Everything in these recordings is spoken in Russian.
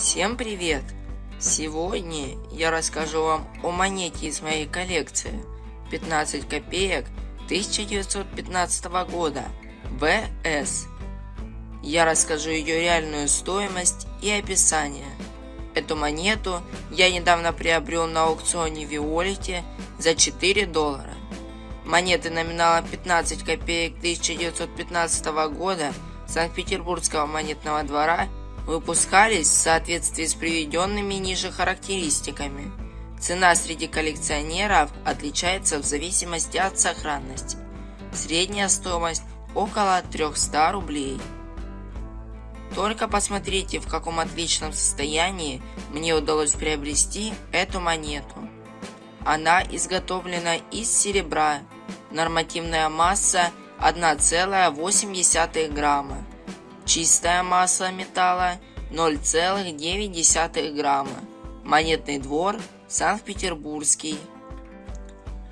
Всем привет! Сегодня я расскажу вам о монете из моей коллекции 15 копеек 1915 года ВС. Я расскажу ее реальную стоимость и описание. Эту монету я недавно приобрел на аукционе Виолите за 4 доллара. Монеты номинала 15 копеек 1915 года Санкт-Петербургского монетного двора выпускались в соответствии с приведенными ниже характеристиками. Цена среди коллекционеров отличается в зависимости от сохранности. Средняя стоимость около 300 рублей. Только посмотрите, в каком отличном состоянии мне удалось приобрести эту монету. Она изготовлена из серебра. Нормативная масса 1,8 грамма. Чистая масса металла 0,9 грамма. Монетный двор Санкт-Петербургский.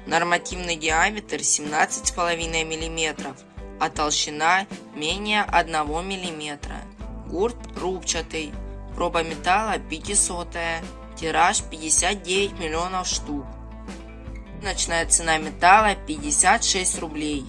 Нормативный диаметр 17,5 мм, а толщина менее 1 мм. Гурт рубчатый. Проба металла 500. Тираж 59 миллионов штук. Ночная цена металла 56 рублей.